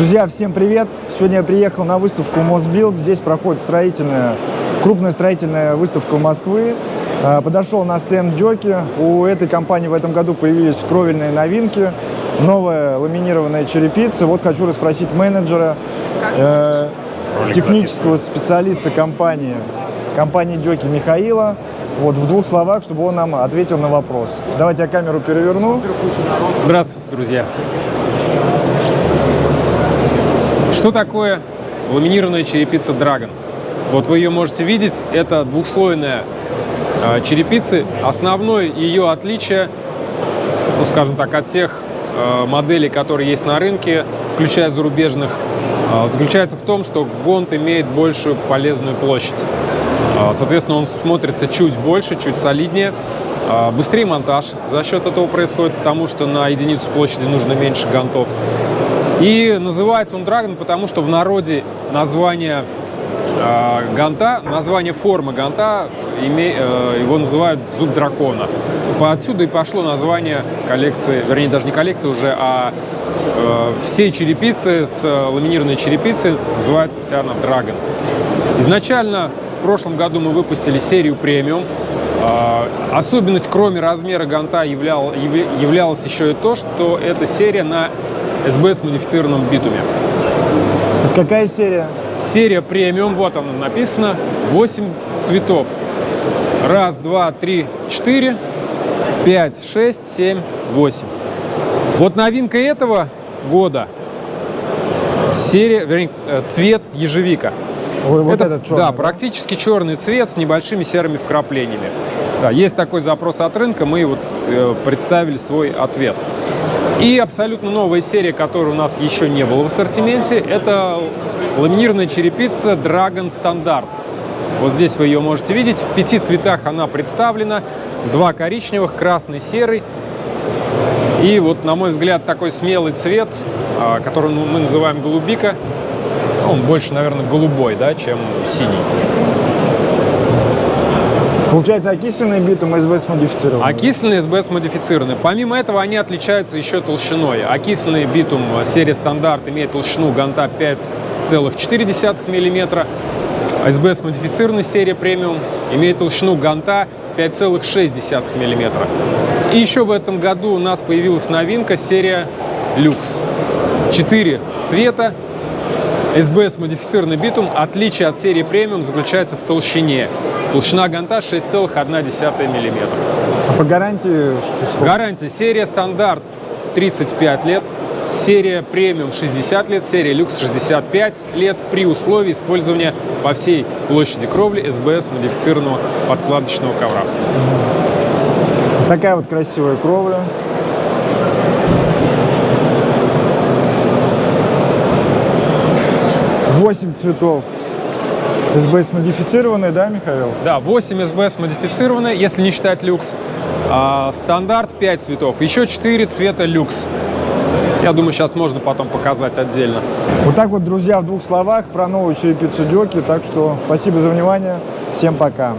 Друзья, всем привет! Сегодня я приехал на выставку Мосбилд. Здесь проходит строительная, крупная строительная выставка Москвы. А, Подошел на стенд Дёки. У этой компании в этом году появились кровельные новинки, новая ламинированная черепица. Вот хочу расспросить менеджера, э, технического специалиста компании, компании Дёки Михаила. Вот в двух словах, чтобы он нам ответил на вопрос. Давайте я камеру переверну. Здравствуйте, друзья! Что такое ламинированная черепица Dragon? Вот вы ее можете видеть, это двухслойная э, черепица. Основное ее отличие, ну скажем так, от тех э, моделей, которые есть на рынке, включая зарубежных, э, заключается в том, что гонт имеет большую полезную площадь. Э, соответственно, он смотрится чуть больше, чуть солиднее. Быстрее монтаж за счет этого происходит, потому что на единицу площади нужно меньше гантов. И называется он Dragon, потому что в народе название э, ганта, название формы ганта, име, э, его называют зуб дракона. По отсюда и пошло название коллекции, вернее, даже не коллекции уже, а э, всей черепицы с ламинированной черепицей называется вся она Dragon. Изначально в прошлом году мы выпустили серию премиум. Э, особенность, кроме размера ганта, являл, являлась еще и то, что эта серия на СБ модифицированном битуме. Это какая серия? Серия премиум, вот она написано, 8 цветов. Раз, два, три, четыре, пять, шесть, семь, восемь. Вот новинка этого года серия, вернее, э, цвет ежевика. Ой, вот Это, этот черный, да, практически черный цвет с небольшими серыми вкраплениями. Да, есть такой запрос от рынка, мы вот э, представили свой ответ. И абсолютно новая серия, которой у нас еще не было в ассортименте, это ламинированная черепица Dragon Standard. Вот здесь вы ее можете видеть. В пяти цветах она представлена. Два коричневых, красный, серый. И вот, на мой взгляд, такой смелый цвет, а, который мы называем голубика. Он больше, наверное, голубой, да, чем синий. Получается, окисленный битум СБС модифицированный? Окисленный СБС модифицированный. Помимо этого, они отличаются еще толщиной. Окисленный битум серии стандарт имеет толщину ганта 5,4 мм. СБС модифицированный серия премиум имеет толщину ганта 5,6 мм. И еще в этом году у нас появилась новинка серия люкс. Четыре цвета, СБС модифицированный битум. Отличие от серии премиум заключается в толщине. Толщина ганта 6,1 мм. А по гарантии? сколько? Гарантия. Серия стандарт 35 лет. Серия премиум 60 лет, серия люкс 65 лет при условии использования по всей площади кровли СБС модифицированного подкладочного ковра. Такая вот красивая кровля. Восемь цветов. СБС модифицированный, да, Михаил? Да, 8 СБС модифицированные, если не считать люкс. А, стандарт 5 цветов, еще 4 цвета люкс. Я думаю, сейчас можно потом показать отдельно. Вот так вот, друзья, в двух словах про новую черепицу Дёки. Так что спасибо за внимание. Всем пока.